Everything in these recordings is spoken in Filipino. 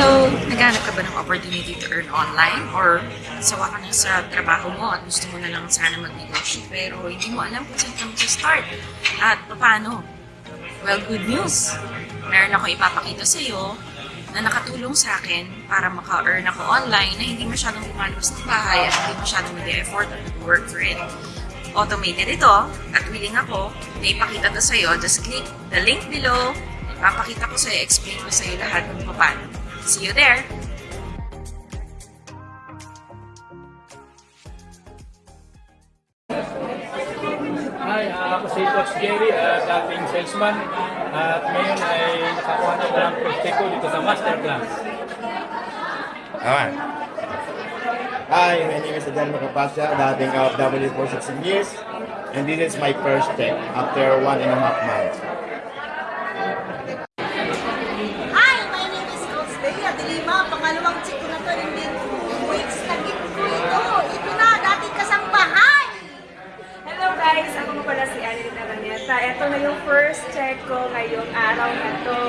Hello! Naghanap ka ba ng opportunity to earn online? Or sawa ka na sa trabaho mo at gusto mo na lang sana mag-negotiate pero hindi mo alam kung saan ka mag-start at paano? Well, good news! Meron ako ipapakita sa iyo na nakatulong sa akin para maka-earn ako online na hindi masyadong lumalabas ng bahay at hindi masyadong mag-effort at work for it. Automated ito at willing ako na ipakita to sa iyo. Just click the link below. Papakita ko sa iyo, explain ko sa iyo lahat kung paano. See you there! Hi, ah, ako si Coach Jerry, uh, dating salesman. At ngayon ay nakakuha na ko ng project ko dito sa masterclass. Alright. Hi, my name is Adan Macapasya, dating OFW for 16 years. And this is my first check after one and a half months. Araneta. Ito na yung first check ko ngayong araw na to.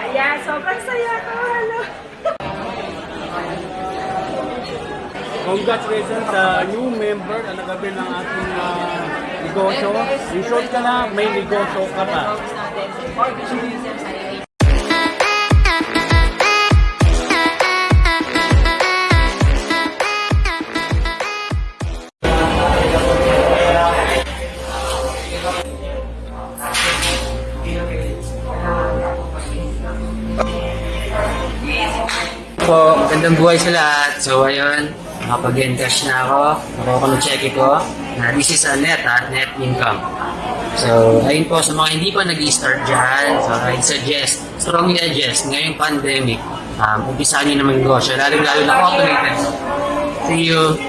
Ayan, sobrang saya ko. Hello! Congratulations sa new member na nagabi ng ating ah, negosyo. I-short ka na, may negosyo ka pa. po, magandang buhay sa lahat. So, ayun, nakapag-encash na ako. Nakuha ko ng ko na this is a net, ha? net income. So, ayun po, sa mga hindi pa nag-start dyan, so I'd suggest, strongly suggest, ngayong pandemic, um, umpisa nyo naman negosyo, lalo-lalo na automated. See you!